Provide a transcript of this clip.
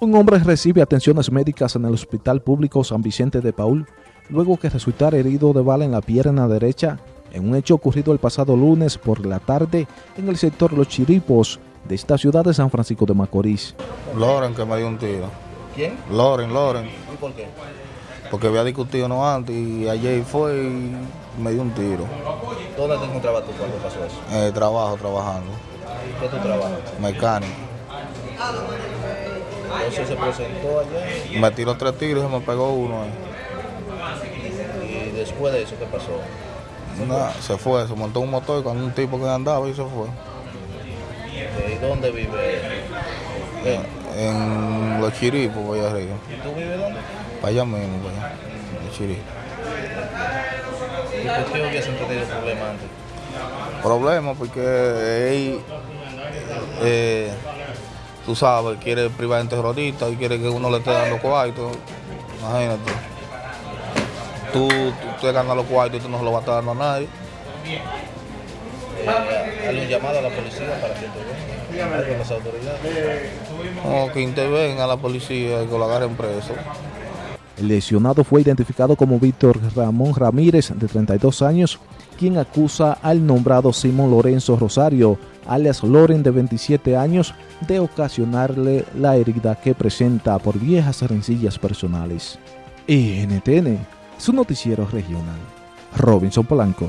Un hombre recibe atenciones médicas en el Hospital Público San Vicente de Paul luego que resultara herido de bala en la pierna derecha en un hecho ocurrido el pasado lunes por la tarde en el sector Los Chiripos de esta ciudad de San Francisco de Macorís. Loren que me dio un tiro. ¿Quién? Loren, Loren. ¿Y por qué? Porque había discutido no antes y ayer fue y me dio un tiro. ¿Dónde te encontrabas tú cuando pasó eso? Eh, trabajo, trabajando. ¿Qué tú trabajas? Mecánico. Entonces se presentó allá Me tiró tres tiros y me pegó uno. eh. y después de eso, ¿qué pasó? Nada, se fue, se montó un motor con un tipo que andaba y se fue. Eh, ¿Y dónde vive? él? En los chiripos, allá arriba. ¿Y tú vives dónde? Para allá mismo, para allá. Los chiripos. ¿Y por qué hubiesen tenido problemas antes? Problema porque él, eh, tú sabes, quiere privar en terrorista y quiere que uno le esté dando cuarto. Imagínate. Tú, tú te ganas los cuartos y tú no se los vas a estar dando a nadie. Eh, ¿Hay un llamado a la policía para que intervenga? ¿Algo a las autoridades? O que intervenga la policía y que lo agarren preso. El lesionado fue identificado como Víctor Ramón Ramírez, de 32 años, quien acusa al nombrado Simón Lorenzo Rosario, alias Loren, de 27 años, de ocasionarle la herida que presenta por viejas rencillas personales. NTN, su noticiero regional. Robinson Polanco.